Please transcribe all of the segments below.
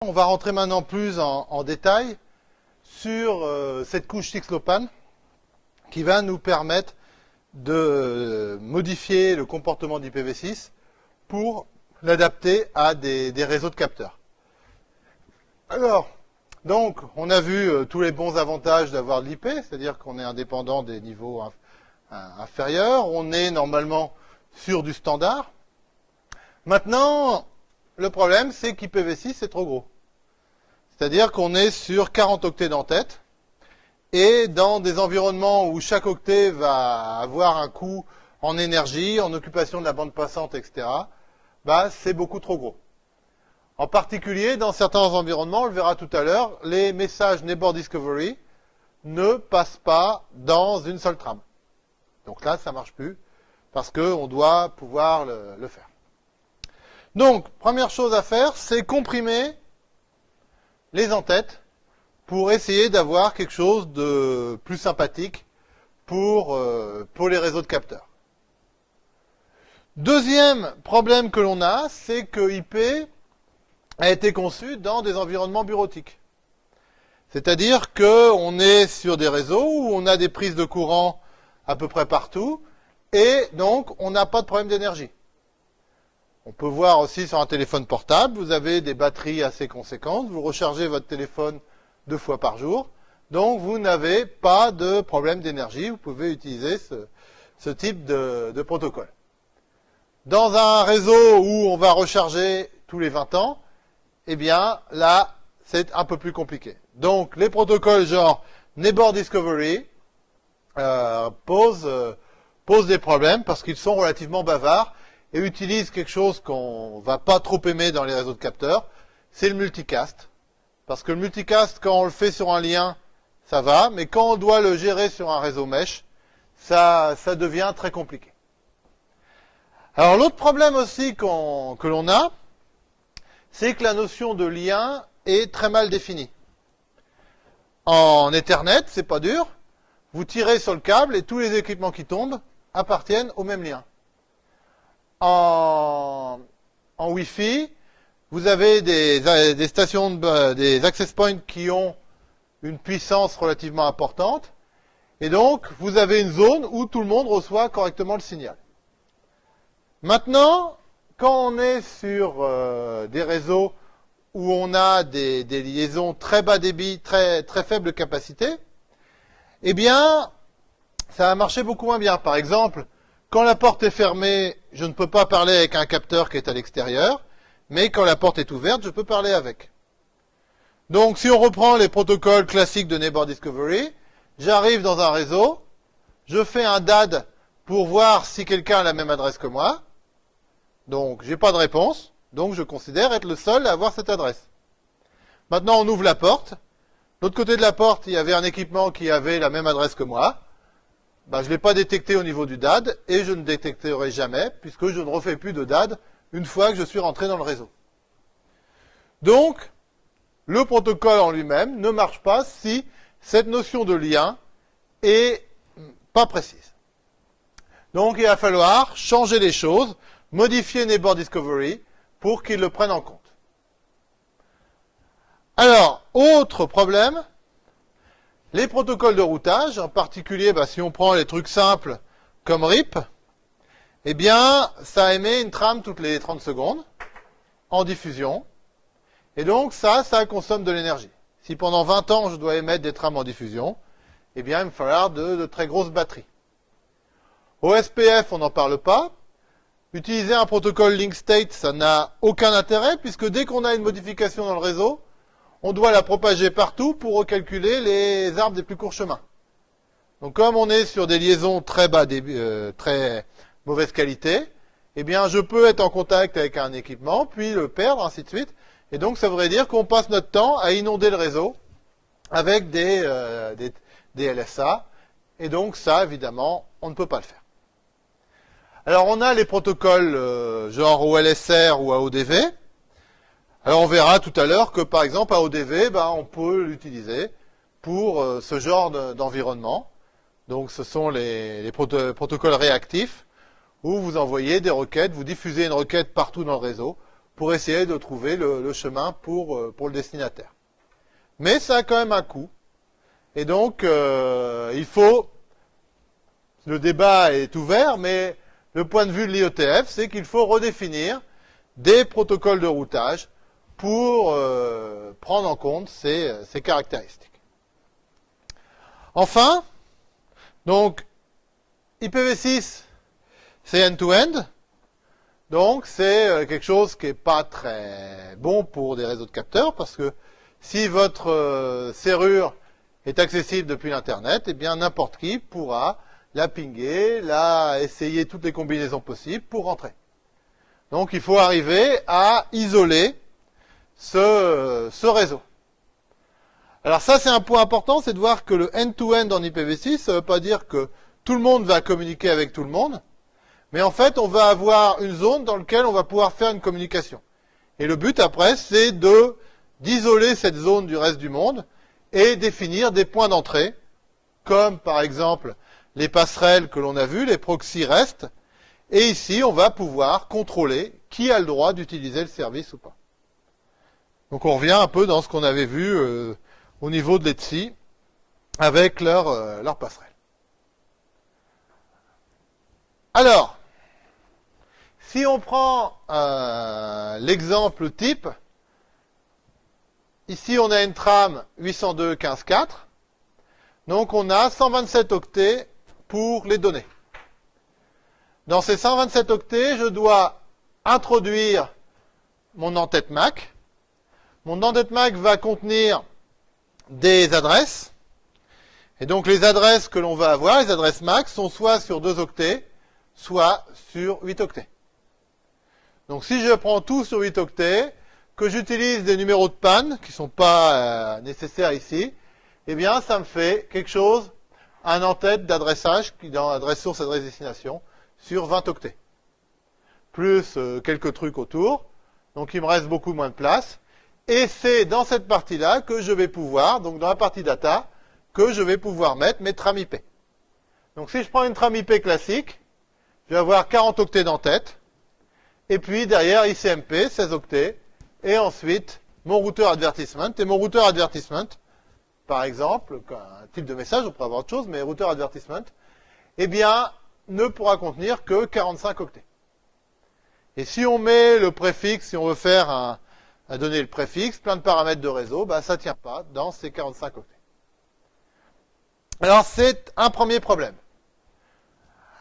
On va rentrer maintenant plus en, détail sur euh, cette couche 6LoWPAN qui va nous permettre de modifier le comportement d'IPv6 pour l'adapter à des, réseaux de capteurs. Alors, donc, on a vu euh, tous les bons avantages d'avoir l'IP, c'est-à-dire qu'on est indépendant des niveaux inférieurs, on est normalement sur du standard. Maintenant, le problème, c'est qu'IPv6, c'est trop gros. C'est-à-dire qu'on est sur 40 octets d'entête, et dans des environnements où chaque octet va avoir un coût en énergie, en occupation de la bande passante, etc., bah, c'est beaucoup trop gros. En particulier, dans certains environnements, on le verra tout à l'heure, les messages Neighbor Discovery ne passent pas dans une seule trame. Donc là, ça marche plus, parce qu'on doit pouvoir le faire. Donc, première chose à faire, c'est comprimer les entêtes pour essayer d'avoir quelque chose de plus sympathique pour, euh, les réseaux de capteurs. Deuxième problème que l'on a, c'est que IP a été conçu dans des environnements bureautiques. C'est-à-dire qu'on est sur des réseaux où on a des prises de courant à peu près partout, et donc on n'a pas de problème d'énergie. On peut voir aussi sur un téléphone portable, vous avez des batteries assez conséquentes, vous rechargez votre téléphone deux fois par jour, donc vous n'avez pas de problème d'énergie, vous pouvez utiliser ce, type de, protocole. Dans un réseau où on va recharger tous les 20 ans, eh bien là, c'est un peu plus compliqué. Donc les protocoles genre Neighbor Discovery euh, euh, posent des problèmes parce qu'ils sont relativement bavards et utilise quelque chose qu'on va pas trop aimer dans les réseaux de capteurs, c'est le multicast. Parce que le multicast, quand on le fait sur un lien, ça va, mais quand on doit le gérer sur un réseau mesh, ça, ça devient très compliqué. Alors l'autre problème aussi que l'on a, c'est que la notion de lien est très mal définie. En Ethernet, c'est pas dur, vous tirez sur le câble et tous les équipements qui tombent appartiennent au même lien en, en Wi-Fi, vous avez des, stations, des access points qui ont une puissance relativement importante. Et donc, vous avez une zone où tout le monde reçoit correctement le signal. Maintenant, quand on est sur euh, des réseaux où on a des, des, liaisons très bas débit, très, très faible capacité, eh bien, ça va marcher beaucoup moins bien. Par exemple, quand la porte est fermée, je ne peux pas parler avec un capteur qui est à l'extérieur, mais quand la porte est ouverte, je peux parler avec. Donc si on reprend les protocoles classiques de Neighbor Discovery, j'arrive dans un réseau, je fais un DAD pour voir si quelqu'un a la même adresse que moi. Donc j'ai pas de réponse, donc je considère être le seul à avoir cette adresse. Maintenant on ouvre la porte. L'autre côté de la porte, il y avait un équipement qui avait la même adresse que moi bah, je ne l'ai pas détecté au niveau du DAD et je ne détecterai jamais puisque je ne refais plus de DAD une fois que je suis rentré dans le réseau. Donc, le protocole en lui-même ne marche pas si cette notion de lien est pas précise. Donc, il va falloir changer les choses, modifier Neighbor Discovery pour qu'il le prenne en compte. Alors, autre problème, les protocoles de routage, en particulier bah, si on prend les trucs simples comme RIP, eh bien, ça émet une trame toutes les 30 secondes en diffusion. Et donc ça, ça consomme de l'énergie. Si pendant 20 ans, je dois émettre des trames en diffusion, eh bien, il me falloir de, de très grosses batteries. Au SPF, on n'en parle pas. Utiliser un protocole link state, ça n'a aucun intérêt, puisque dès qu'on a une modification dans le réseau, on doit la propager partout pour recalculer les arbres des plus courts chemins. Donc comme on est sur des liaisons très bas, euh, très mauvaise qualité, eh bien je peux être en contact avec un équipement, puis le perdre, ainsi de suite. Et donc ça voudrait dire qu'on passe notre temps à inonder le réseau avec des, euh, des, LSA. Et donc ça, évidemment, on ne peut pas le faire. Alors on a les protocoles euh, genre OLSR ou AODV. Alors on verra tout à l'heure que par exemple AODV, ben, on peut l'utiliser pour euh, ce genre d'environnement. Donc ce sont les, protocoles réactifs où vous envoyez des requêtes, vous diffusez une requête partout dans le réseau pour essayer de trouver le, chemin pour, euh, pour le destinataire. Mais ça a quand même un coût. Et donc, euh, il faut, le débat est ouvert, mais le point de vue de l'IETF, c'est qu'il faut redéfinir des protocoles de routage pour euh, prendre en compte ces, ces caractéristiques. Enfin, donc, IPv6, c'est end-to-end. Donc, c'est euh, quelque chose qui n'est pas très bon pour des réseaux de capteurs, parce que si votre euh, serrure est accessible depuis l'Internet, eh bien, n'importe qui pourra la pinguer, la essayer toutes les combinaisons possibles pour rentrer. Donc, il faut arriver à isoler ce, ce réseau. Alors ça, c'est un point important, c'est de voir que le end-to-end en IPv6, ça ne veut pas dire que tout le monde va communiquer avec tout le monde, mais en fait, on va avoir une zone dans laquelle on va pouvoir faire une communication. Et le but après, c'est de d'isoler cette zone du reste du monde et définir des points d'entrée, comme par exemple les passerelles que l'on a vues, les proxys restent, et ici, on va pouvoir contrôler qui a le droit d'utiliser le service ou pas. Donc on revient un peu dans ce qu'on avait vu euh, au niveau de l'ETSI avec leur, euh, leur passerelle. Alors, si on prend euh, l'exemple type, ici on a une trame 802.15.4, donc on a 127 octets pour les données. Dans ces 127 octets, je dois introduire mon en-tête MAC. Mon en-tête MAC va contenir des adresses. Et donc les adresses que l'on va avoir, les adresses MAC, sont soit sur 2 octets, soit sur 8 octets. Donc si je prends tout sur 8 octets, que j'utilise des numéros de panne, qui ne sont pas euh, nécessaires ici, eh bien ça me fait quelque chose, un en-tête d'adressage, qui dans adresse source, adresse destination, sur 20 octets. Plus euh, quelques trucs autour, donc il me reste beaucoup moins de place. Et c'est dans cette partie-là que je vais pouvoir, donc dans la partie data, que je vais pouvoir mettre mes trames IP. Donc si je prends une trame IP classique, je vais avoir 40 octets d'en-tête, et puis derrière ICMP, 16 octets, et ensuite mon routeur advertisement. Et mon routeur advertisement, par exemple, un type de message, on pourrait avoir autre chose, mais routeur advertisement, eh bien, ne pourra contenir que 45 octets. Et si on met le préfixe, si on veut faire un, à donner le préfixe, plein de paramètres de réseau, bah, ça ne tient pas dans ces 45 octets. Alors c'est un premier problème.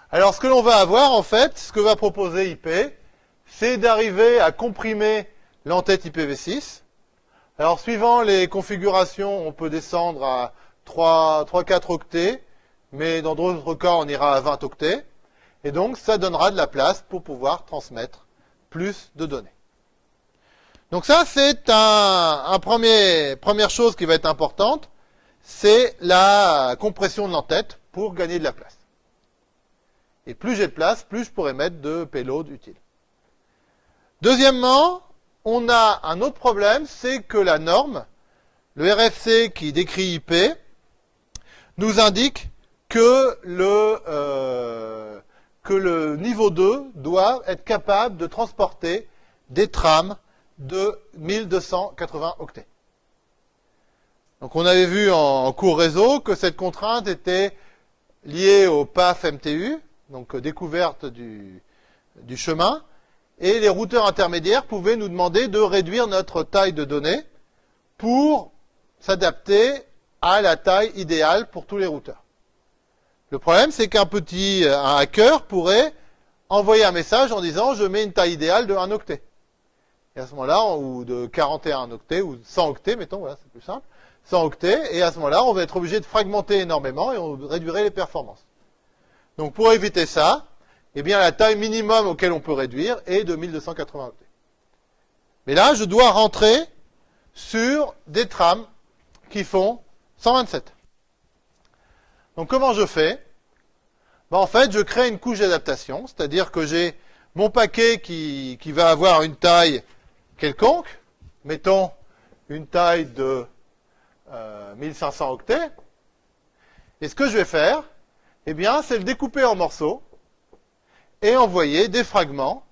Alors ce que l'on va avoir en fait, ce que va proposer IP, c'est d'arriver à comprimer l'entête IPv6. Alors suivant les configurations, on peut descendre à 3-4 octets, mais dans d'autres cas, on ira à 20 octets. Et donc ça donnera de la place pour pouvoir transmettre plus de données. Donc ça, c'est un, premier, première chose qui va être importante, c'est la compression de l'entête pour gagner de la place. Et plus j'ai de place, plus je pourrai mettre de payload utile. Deuxièmement, on a un autre problème, c'est que la norme, le RFC qui décrit IP, nous indique que le, euh, que le niveau 2 doit être capable de transporter des trames de 1280 octets. Donc on avait vu en cours réseau que cette contrainte était liée au PAF MTU, donc découverte du, du chemin, et les routeurs intermédiaires pouvaient nous demander de réduire notre taille de données pour s'adapter à la taille idéale pour tous les routeurs. Le problème, c'est qu'un petit un hacker pourrait envoyer un message en disant je mets une taille idéale de 1 octet. Et à ce moment-là, ou de 41 octets, ou 100 octets, mettons, voilà, c'est plus simple, 100 octets, et à ce moment-là, on va être obligé de fragmenter énormément et on réduirait les performances. Donc pour éviter ça, eh bien la taille minimum auquel on peut réduire est de 1280 octets. Mais là, je dois rentrer sur des trames qui font 127. Donc comment je fais? Ben, En fait, je crée une couche d'adaptation, c'est-à-dire que j'ai mon paquet qui, qui va avoir une taille quelconque, mettons une taille de 1500 euh, octets, et ce que je vais faire, eh bien, c'est le découper en morceaux et envoyer des fragments,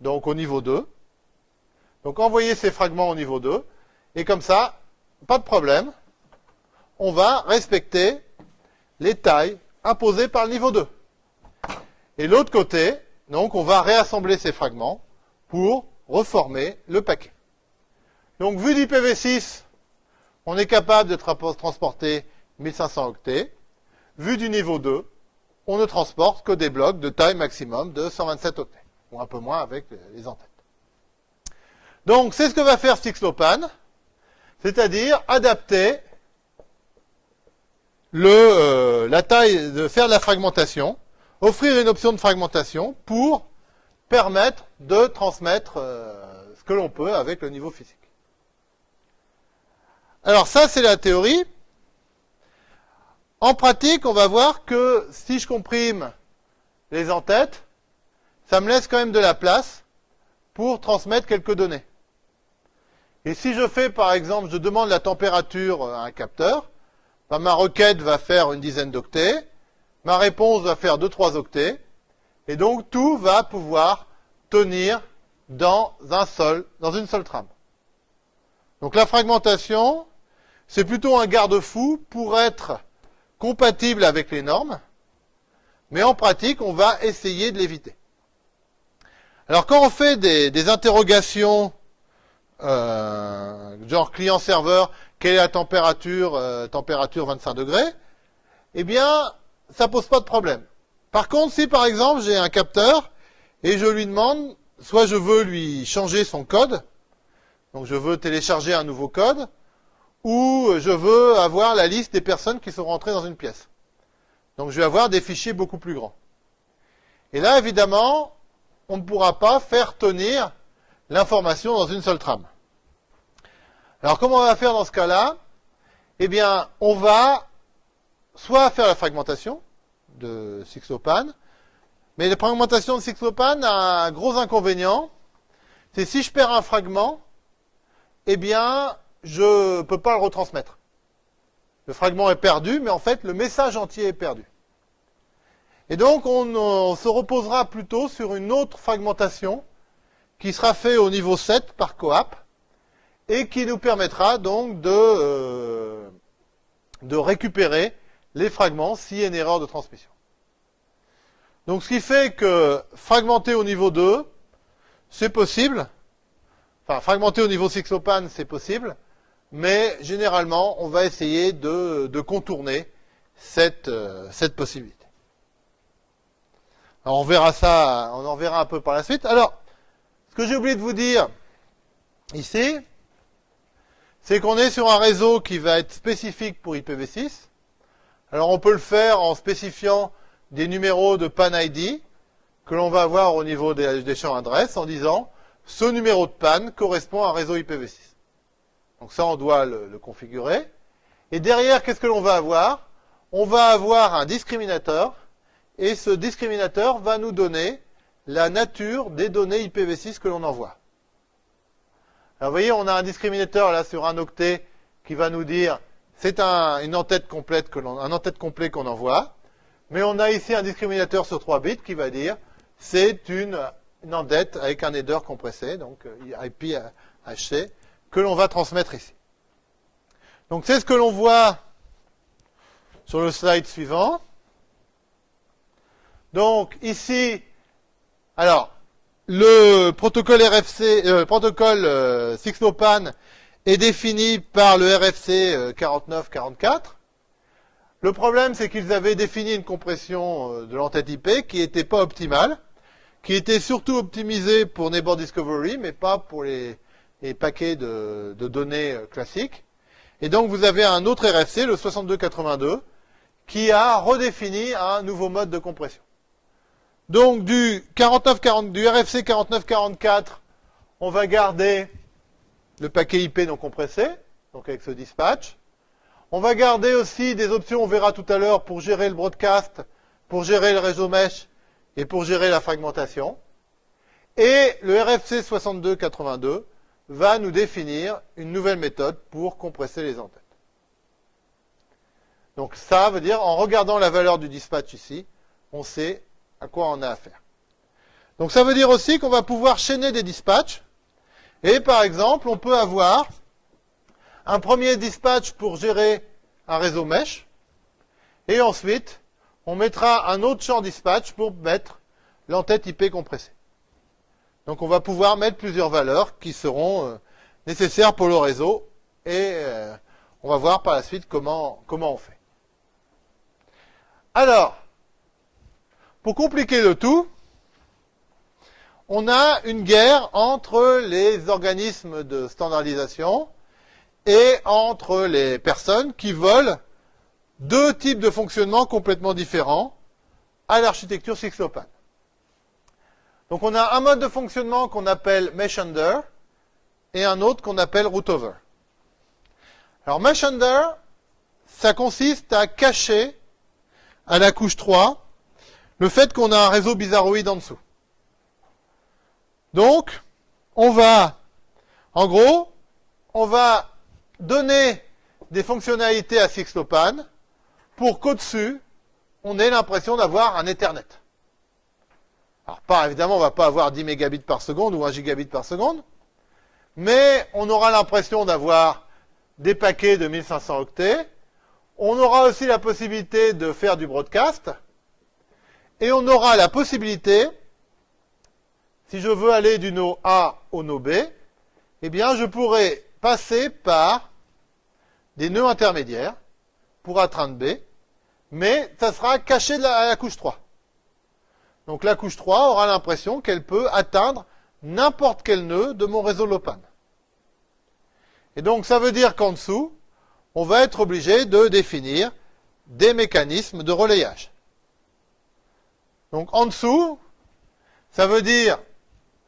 donc au niveau 2, Donc envoyer ces fragments au niveau 2. Et comme ça, pas de problème. On va respecter les tailles imposées par le niveau 2. Et l'autre côté, donc on va réassembler ces fragments pour reformer le paquet. Donc vu d'IPv6, on est capable de transporter 1500 octets. Vu du niveau 2, on ne transporte que des blocs de taille maximum de 127 octets, ou un peu moins avec les entêtes. Donc c'est ce que va faire Sixlopan, c'est-à-dire adapter le, euh, la taille, de faire de la fragmentation, offrir une option de fragmentation pour permettre de transmettre euh, ce que l'on peut avec le niveau physique. Alors ça, c'est la théorie. En pratique, on va voir que si je comprime les entêtes, ça me laisse quand même de la place pour transmettre quelques données. Et si je fais, par exemple, je demande la température à un capteur, ben, ma requête va faire une dizaine d'octets, ma réponse va faire 2-3 octets, et donc tout va pouvoir tenir dans un seul, dans une seule trame. Donc la fragmentation, c'est plutôt un garde-fou pour être compatible avec les normes, mais en pratique, on va essayer de l'éviter. Alors quand on fait des, interrogations euh, genre client-serveur, quelle est la température, euh, température 25 degrés, eh bien, ça pose pas de problème. Par contre, si par exemple j'ai un capteur et je lui demande, soit je veux lui changer son code, donc je veux télécharger un nouveau code, ou je veux avoir la liste des personnes qui sont rentrées dans une pièce. Donc je vais avoir des fichiers beaucoup plus grands. Et là, évidemment, on ne pourra pas faire tenir l'information dans une seule trame. Alors comment on va faire dans ce cas-là? Eh bien, on va soit faire la fragmentation de Sixlopan, mais la fragmentation de Sixlopan a un gros inconvénient, c'est si je perds un fragment, eh bien, je ne peux pas le retransmettre. Le fragment est perdu, mais en fait, le message entier est perdu. Et donc, on, se reposera plutôt sur une autre fragmentation qui sera faite au niveau 7 par coap et qui nous permettra donc de, euh, de récupérer les fragments s'il y a une erreur de transmission. Donc, ce qui fait que fragmenter au niveau 2, c'est possible. Enfin, fragmenter au niveau 6 lopan, c'est possible mais généralement, on va essayer de, contourner cette, euh, cette possibilité. Alors on verra ça, on en verra un peu par la suite. Alors, ce que j'ai oublié de vous dire ici, c'est qu'on est sur un réseau qui va être spécifique pour IPv6. Alors on peut le faire en spécifiant des numéros de PAN ID que l'on va avoir au niveau des, champs adresses en disant ce numéro de PAN correspond à un réseau IPv6. Donc ça, on doit le, configurer. Et derrière, qu'est-ce que l'on va avoir? On va avoir un discriminateur, et ce discriminateur va nous donner la nature des données IPv6 que l'on envoie. Alors vous voyez, on a un discriminateur là sur un octet qui va nous dire c'est un, entête complet qu'on envoie. Mais on a ici un discriminateur sur 3 bits qui va dire c'est une, une entête avec un header compressé, donc euh, IP HC, que l'on va transmettre ici. Donc c'est ce que l'on voit sur le slide suivant. Donc ici, alors, le protocole RFC, euh, protocole euh, est défini par le RFC 4944. Euh, le problème, c'est qu'ils avaient défini une compression euh, de l'entête IP qui n'était pas optimale, qui était surtout optimisée pour Neighbor Discovery, mais pas pour les, et paquets de, données euh, classiques. Et donc vous avez un autre RFC, le 6282, qui a redéfini un nouveau mode de compression. Donc du, 49, du RFC 4944, on va garder le paquet IP non compressé, donc avec ce dispatch. On va garder aussi des options, on verra tout à l'heure, pour gérer le broadcast, pour gérer le réseau mesh et pour gérer la fragmentation. Et le RFC 6282 va nous définir une nouvelle méthode pour compresser les entêtes. Donc ça veut dire, en regardant la valeur du dispatch ici, on sait à quoi on a affaire. Donc ça veut dire aussi qu'on va pouvoir chaîner des dispatchs, Et par exemple, on peut avoir un premier dispatch pour gérer un réseau mesh, et ensuite, on mettra un autre champ dispatch pour mettre l'entête IP compressée. Donc on va pouvoir mettre plusieurs valeurs qui seront euh, nécessaires pour le réseau, et euh, on va voir par la suite comment, comment on fait. Alors, pour compliquer le tout, on a une guerre entre les organismes de standardisation et entre les personnes qui veulent deux types de fonctionnement complètement différents à l'architecture Sixlopan. Donc on a un mode de fonctionnement qu'on appelle mesh under et un autre qu'on appelle root over. Alors mesh under, ça consiste à cacher à la couche 3 le fait qu'on a un réseau bizarroïde en dessous. Donc, on va, en gros, on va donner des fonctionnalités à Sixlopan pour qu'au-dessus, on ait l'impression d'avoir un Ethernet. Alors, pas, évidemment, on va pas avoir 10 mégabits par seconde ou 1 gigabit par seconde, mais on aura l'impression d'avoir des paquets de 1500 octets. On aura aussi la possibilité de faire du broadcast. Et on aura la possibilité si je veux aller du node A au node B, eh bien, je pourrais passer par des nœuds intermédiaires pour atteindre B, mais ça sera caché à la couche 3. Donc la couche 3 aura l'impression qu'elle peut atteindre n'importe quel nœud de mon réseau Lopan. Et donc ça veut dire qu'en dessous, on va être obligé de définir des mécanismes de relayage. Donc en dessous, ça veut dire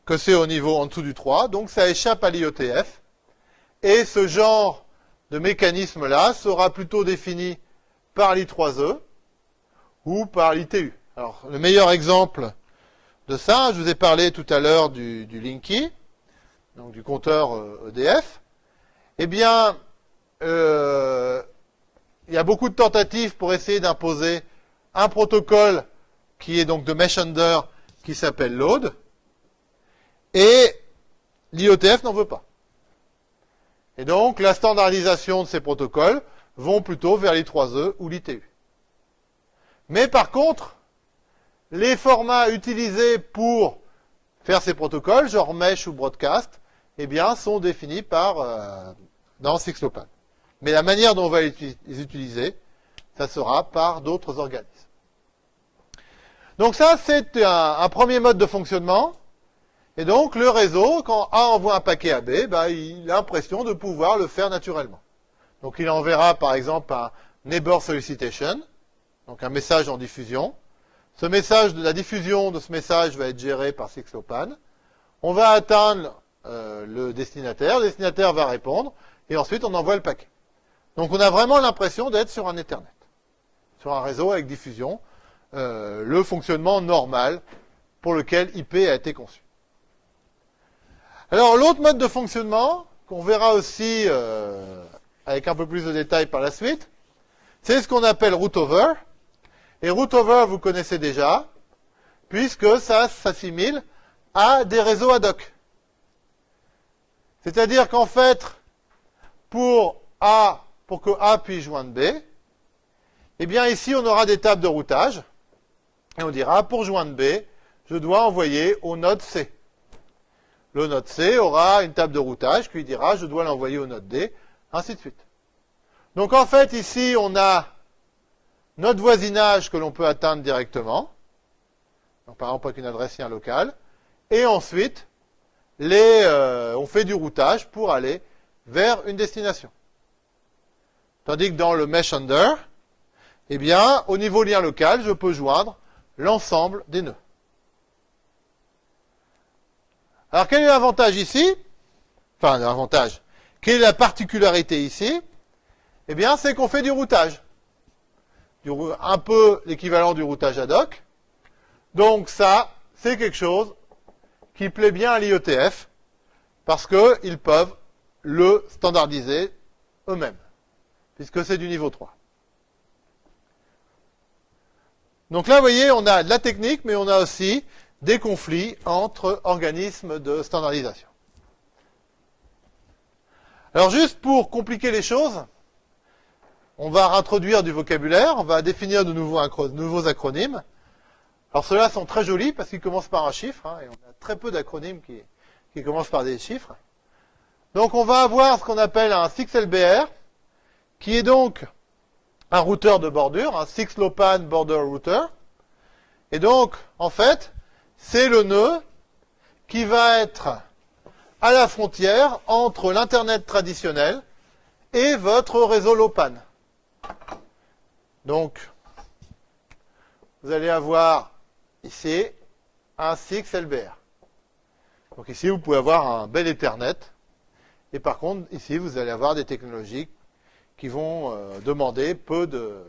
que c'est au niveau en dessous du 3, donc ça échappe à l'IETF. Et ce genre de mécanisme-là sera plutôt défini par l'I3E ou par l'ITU. Alors, le meilleur exemple de ça, je vous ai parlé tout à l'heure du, Linky, donc du compteur EDF. Euh, e eh bien, euh, il y a beaucoup de tentatives pour essayer d'imposer un protocole qui est donc de mesh under qui s'appelle load. Et l'IETF n'en veut pas. Et donc, la standardisation de ces protocoles vont plutôt vers l'I3E ou l'ITU. Mais par contre, les formats utilisés pour faire ces protocoles, genre mesh ou broadcast, eh bien, sont définis par euh, dans Sixlopan. Mais la manière dont on va les utiliser, ça sera par d'autres organismes. Donc ça, c'est un premier mode de fonctionnement. Et donc, le réseau, quand A envoie un paquet à B, bah, il a l'impression de pouvoir le faire naturellement. Donc, il enverra, par exemple, un neighbor solicitation, donc un message en diffusion. Ce message, de la diffusion de ce message va être géré par Sixlopan. On va atteindre euh, le destinataire, le destinataire va répondre, et ensuite on envoie le paquet. Donc on a vraiment l'impression d'être sur un Ethernet, sur un réseau avec diffusion, euh, le fonctionnement normal pour lequel IP a été conçu. Alors l'autre mode de fonctionnement, qu'on verra aussi euh, avec un peu plus de détails par la suite, c'est ce qu'on appelle root over. Et root over, vous connaissez déjà, puisque ça s'assimile à des réseaux ad hoc. C'est-à-dire qu'en fait, pour A, pour que A puisse joindre B, eh bien ici on aura des tables de routage, et on dira pour joindre B, je dois envoyer au node C. Le node C aura une table de routage qui lui dira je dois l'envoyer au node D, ainsi de suite. Donc en fait, ici, on a notre voisinage que l'on peut atteindre directement. Donc, par exemple, avec une adresse lien locale. Et ensuite, euh, on fait du routage pour aller vers une destination. Tandis que dans le mesh under, eh bien, au niveau lien local, je peux joindre l'ensemble des nœuds. Alors quel est l'avantage ici Enfin, l'avantage. Quelle est la particularité ici Eh bien, c'est qu'on fait du routage. un peu l'équivalent du routage ad hoc. Donc ça, c'est quelque chose qui plaît bien à l'IETF, parce qu'ils peuvent le standardiser eux-mêmes, puisque c'est du niveau 3. Donc là, vous voyez, on a de la technique, mais on a aussi des conflits entre organismes de standardisation. Alors juste pour compliquer les choses, on va introduire du vocabulaire, on va définir de nouveaux, nouveaux acronymes. Alors ceux-là sont très jolis parce qu'ils commencent par un chiffre, hein, et on a très peu d'acronymes qui, qui commencent par des chiffres. Donc on va avoir ce qu'on appelle un 6LBR, qui est donc un routeur de bordure, un 6-LoWPAN Border Router. Et donc, en fait, c'est le nœud qui va être à la frontière entre l'Internet traditionnel et votre réseau LoWPAN. Donc, vous allez avoir ici un 6LBR. Donc ici, vous pouvez avoir un bel Ethernet. Et par contre, ici, vous allez avoir des technologies qui vont euh, demander peu de,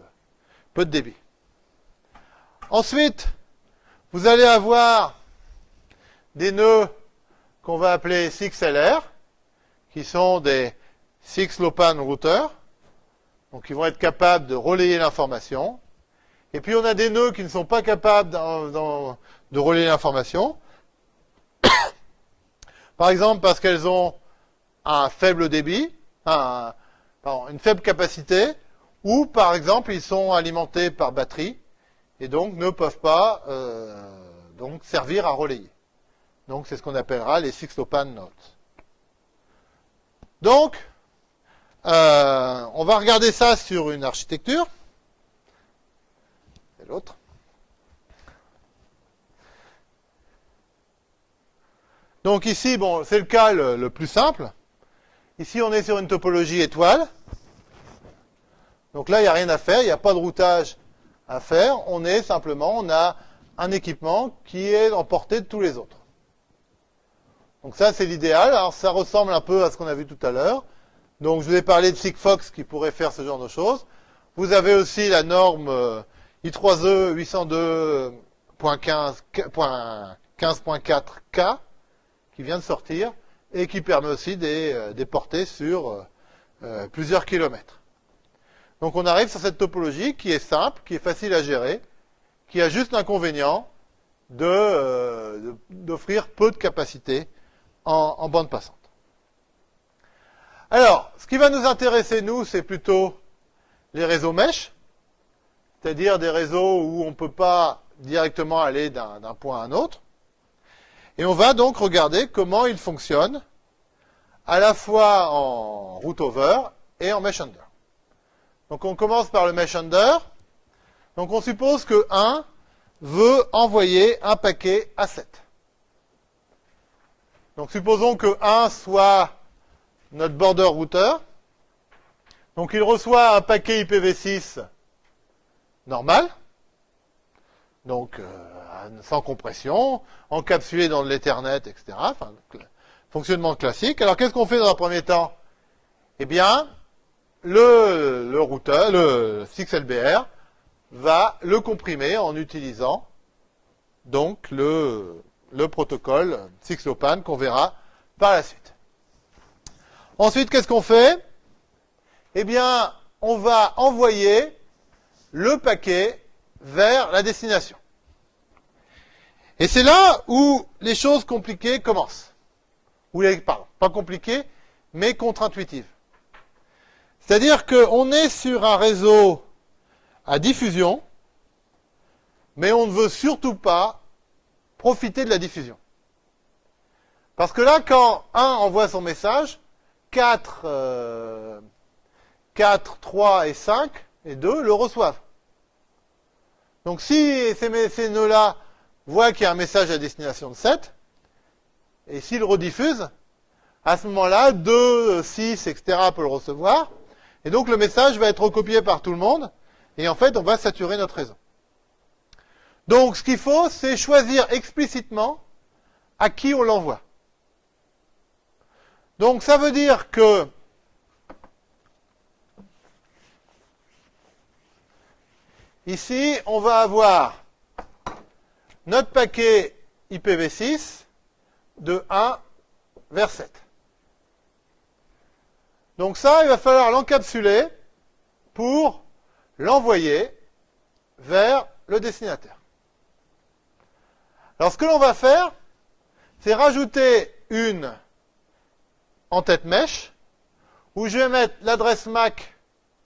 peu de débit. Ensuite, vous allez avoir des nœuds qu'on va appeler 6LR, qui sont des 6 LoWPAN routers, donc ils vont être capables de relayer l'information. Et puis on a des nœuds qui ne sont pas capables de relayer l'information. Par exemple, parce qu'elles ont un faible débit, une faible capacité, ou par exemple, ils sont alimentés par batterie, et donc ne peuvent pas euh, donc servir à relayer. Donc c'est ce qu'on appellera les six-lopan notes. Donc, euh, on va regarder ça sur une architecture. C'est l'autre. Donc ici, bon, c'est le cas le, plus simple. Ici, on est sur une topologie étoile. Donc là, il n'y a rien à faire, il n'y a pas de routage à faire. On est simplement, on a un équipement qui est en portée de tous les autres. Donc ça, c'est l'idéal. Alors ça ressemble un peu à ce qu'on a vu tout à l'heure. Donc je vous ai parlé de Sigfox qui pourrait faire ce genre de choses. Vous avez aussi la norme I3E 802.15.4K qui vient de sortir et qui permet aussi des, euh, portées sur euh, euh, plusieurs kilomètres. Donc on arrive sur cette topologie qui est simple, qui est facile à gérer, qui a juste l'inconvénient d'offrir peu de capacité en, en, bande passante. Alors, ce qui va nous intéresser, nous, c'est plutôt les réseaux mesh, c'est-à-dire des réseaux où on ne peut pas directement aller d'un point à un autre. Et on va donc regarder comment ils fonctionnent à la fois en route over et en mesh under. Donc on commence par le mesh under. Donc on suppose que 1 veut envoyer un paquet à 7. Donc supposons que 1 soit notre border router. Donc il reçoit un paquet IPv6 normal. Donc euh, sans compression, encapsulé dans l'Ethernet, etc. Fonctionnement classique. Alors qu'est-ce qu'on fait dans un premier temps? Eh bien, le, routeur, le 6LBR, va le comprimer en utilisant donc le, le protocole 6LoWPAN qu'on verra par la suite. Ensuite, qu'est-ce qu'on fait? Eh bien, on va envoyer le paquet vers la destination. Et c'est là où les choses compliquées commencent. Ou les, pardon, pas compliquées, mais contre-intuitives. C'est-à-dire qu'on est sur un réseau à diffusion, mais on ne veut surtout pas profiter de la diffusion. Parce que là, quand 1 envoie son message, 4, 4 3 et 5 et 2 le reçoivent. Donc si ces, ces nœuds-là voit qu'il y a un message à destination de 7, et s'il rediffuse, à ce moment-là, 2, 6, etc. peut le recevoir, et donc le message va être recopié par tout le monde, et en fait, on va saturer notre réseau. Donc, ce qu'il faut, c'est choisir explicitement à qui on l'envoie. Donc, ça veut dire que ici, on va avoir notre paquet IPv6 de 1 vers 7. Donc ça, il va falloir l'encapsuler pour l'envoyer vers le destinataire. Alors ce que l'on va faire, c'est rajouter une en-tête mèche où je vais mettre l'adresse MAC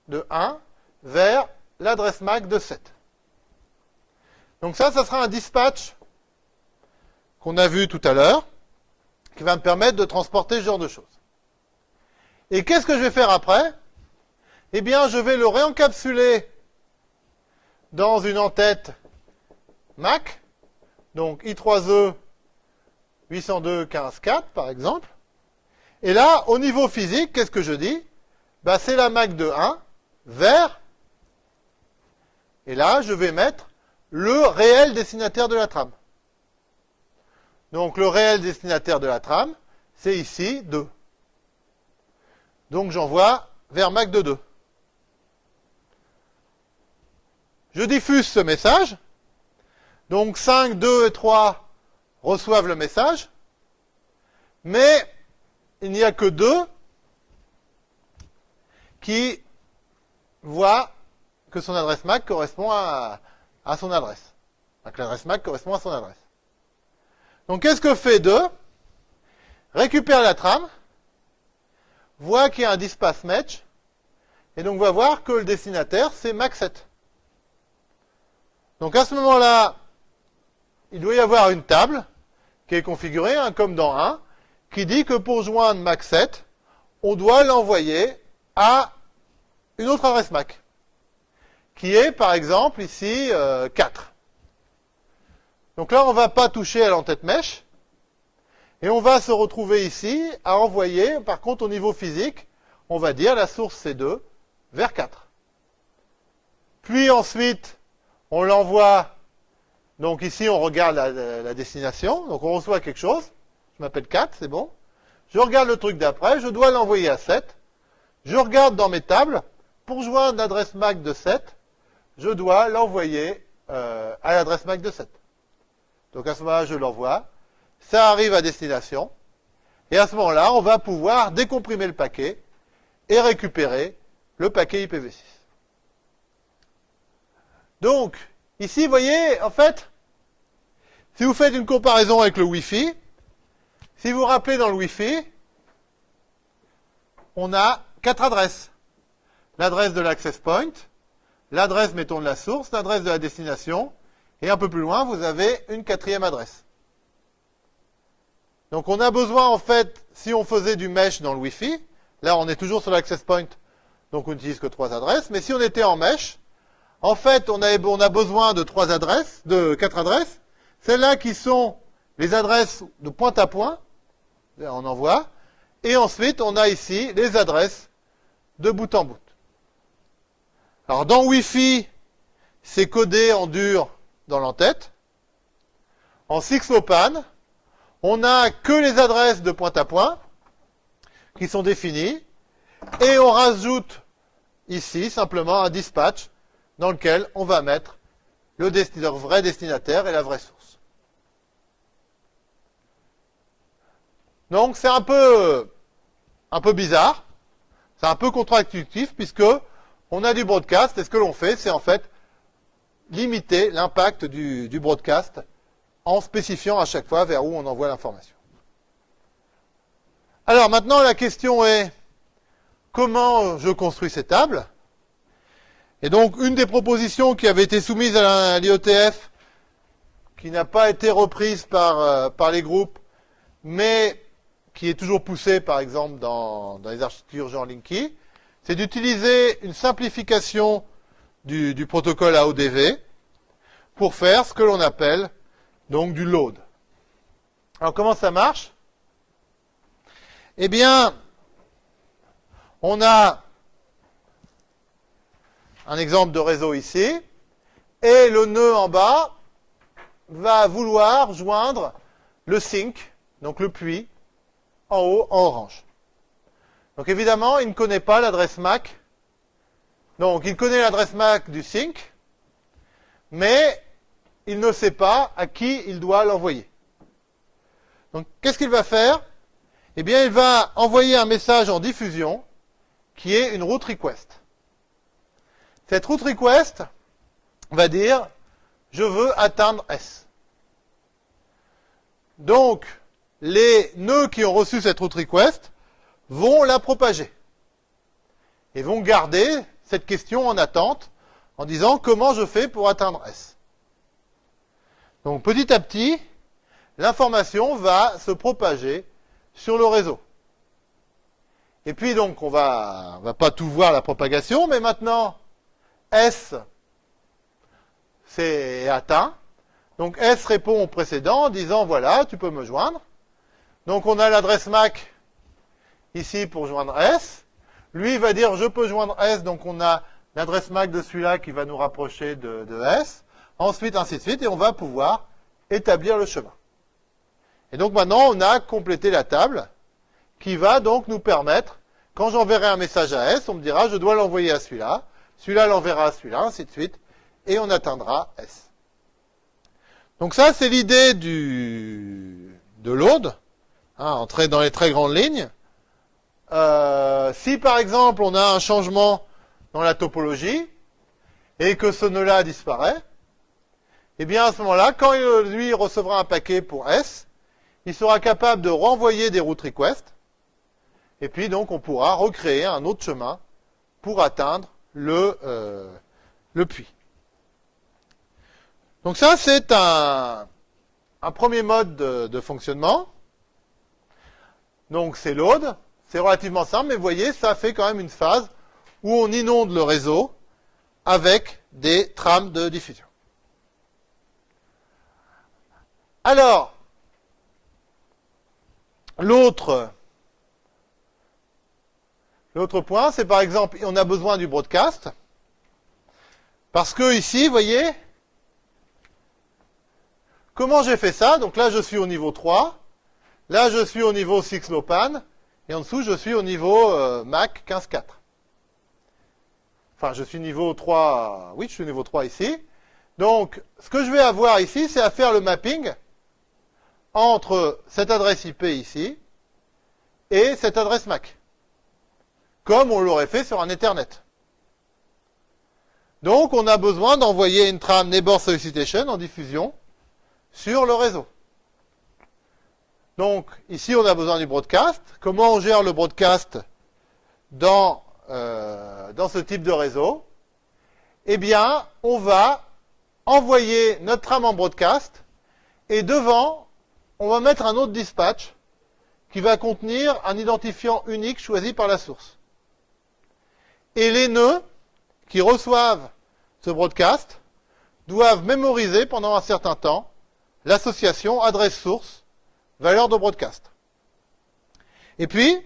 de 1 vers l'adresse MAC de 7. Donc ça, ça sera un dispatch qu'on a vu tout à l'heure, qui va me permettre de transporter ce genre de choses. Et qu'est-ce que je vais faire après? Eh bien, je vais le réencapsuler dans une entête MAC, donc I3E 802.15.4 par exemple. Et là, au niveau physique, qu'est-ce que je dis? Bah, C'est la MAC de 1 vers, et là, je vais mettre le réel destinataire de la trame. Donc le réel destinataire de la trame, c'est ici 2. Donc j'envoie vers MAC de 2. Je diffuse ce message. Donc 5, 2 et 3 reçoivent le message. Mais il n'y a que 2 qui voient que son adresse MAC correspond à, à son adresse. L'adresse MAC correspond à son adresse. Donc qu'est-ce que fait 2 Récupère la trame, voit qu'il y a un dispace match, et donc va voir que le destinataire, c'est MAC7. Donc à ce moment-là, il doit y avoir une table qui est configurée, hein, comme dans 1, qui dit que pour joindre MAC7, on doit l'envoyer à une autre adresse MAC, qui est par exemple ici 4. Euh, donc là, on ne va pas toucher à l'entête mèche. Et on va se retrouver ici à envoyer, par contre, au niveau physique, on va dire la source C2 vers 4. Puis ensuite, on l'envoie, donc ici, on regarde la, destination, donc on reçoit quelque chose. Je m'appelle 4, c'est bon. Je regarde le truc d'après, je dois l'envoyer à 7. Je regarde dans mes tables, pour joindre l'adresse MAC de 7, je dois l'envoyer euh, à l'adresse MAC de 7. Donc à ce moment-là, je l'envoie. Ça arrive à destination. Et à ce moment-là, on va pouvoir décomprimer le paquet et récupérer le paquet IPv6. Donc, ici, vous voyez, en fait, si vous faites une comparaison avec le Wi-Fi, si vous vous rappelez dans le Wi-Fi, on a quatre adresses. L'adresse de l'access point, l'adresse, mettons, de la source, l'adresse de la destination, et un peu plus loin, vous avez une quatrième adresse. Donc on a besoin, en fait, si on faisait du mesh dans le Wi-Fi, là on est toujours sur l'access point, donc on n'utilise que trois adresses, mais si on était en mesh, en fait, on a, besoin de trois adresses, de quatre adresses, celles-là qui sont les adresses de point à point, on en voit, et ensuite on a ici les adresses de bout en bout. Alors dans Wi-Fi, c'est codé en dur dans l'entête. En Sixlopan, on n'a que les adresses de point à point qui sont définies et on rajoute ici simplement un dispatch dans lequel on va mettre le, vrai destinataire et la vraie source. Donc c'est un peu, bizarre, c'est un peu contre-intuitif puisque on a du broadcast et ce que l'on fait c'est en fait limiter l'impact du, broadcast en spécifiant à chaque fois vers où on envoie l'information. Alors maintenant, la question est comment je construis ces tables? Et donc, une des propositions qui avait été soumise à l'IOTF, qui n'a pas été reprise par, euh, par les groupes, mais qui est toujours poussée, par exemple, dans, les architectures Jean Linky, c'est d'utiliser une simplification du, protocole AODV pour faire ce que l'on appelle donc du load. Alors comment ça marche? Eh bien, on a un exemple de réseau ici, et le nœud en bas va vouloir joindre le sink, donc le puits, en haut en orange. Donc évidemment, il ne connaît pas l'adresse MAC donc, il connaît l'adresse MAC du sync, mais il ne sait pas à qui il doit l'envoyer. Donc, qu'est-ce qu'il va faire? Eh bien, il va envoyer un message en diffusion qui est une route request. Cette route request va dire je veux atteindre S. Donc, les nœuds qui ont reçu cette route request vont la propager. et vont garder cette question en attente en disant comment je fais pour atteindre S? Donc petit à petit, l'information va se propager sur le réseau. Et puis donc on va, va pas tout voir la propagation, mais maintenant S c'est atteint. Donc S répond au précédent en disant voilà, tu peux me joindre. Donc on a l'adresse MAC ici pour joindre S. Lui va dire je peux joindre S, donc on a l'adresse MAC de celui-là qui va nous rapprocher de, de, S. Ensuite, ainsi de suite, et on va pouvoir établir le chemin. Et donc maintenant, on a complété la table qui va donc nous permettre, quand j'enverrai un message à S, on me dira je dois l'envoyer à celui-là, celui-là l'enverra à celui-là, ainsi de suite, et on atteindra S. Donc ça, c'est l'idée du de load, hein, entrer dans les très grandes lignes. Euh, si par exemple on a un changement dans la topologie et que ce nœud-là disparaît, eh bien à ce moment-là, quand lui recevra un paquet pour S, il sera capable de renvoyer des route requests et puis donc on pourra recréer un autre chemin pour atteindre le, euh, puits. Donc ça c'est un, un, premier mode de, de fonctionnement. Donc c'est load. C'est relativement simple, mais vous voyez, ça fait quand même une phase où on inonde le réseau avec des trames de diffusion. Alors, l'autre point, c'est par exemple, on a besoin du broadcast, parce que ici, vous voyez, comment j'ai fait ça? Donc là, je suis au niveau 3, là, je suis au niveau 6 Lopan, et en dessous, je suis au niveau euh, Mac 15.4. Enfin, je suis niveau 3, oui, je suis niveau 3 ici. Donc, ce que je vais avoir ici, c'est à faire le mapping entre cette adresse IP ici et cette adresse MAC. Comme on l'aurait fait sur un Ethernet. Donc, on a besoin d'envoyer une trame Neighbor Solicitation en diffusion sur le réseau. Donc, ici, on a besoin du broadcast. Comment on gère le broadcast dans, euh, ce type de réseau? Eh bien, on va envoyer notre trame en broadcast et devant, on va mettre un autre dispatch qui va contenir un identifiant unique choisi par la source. Et les nœuds qui reçoivent ce broadcast doivent mémoriser pendant un certain temps l'association adresse source valeur de broadcast. Et puis,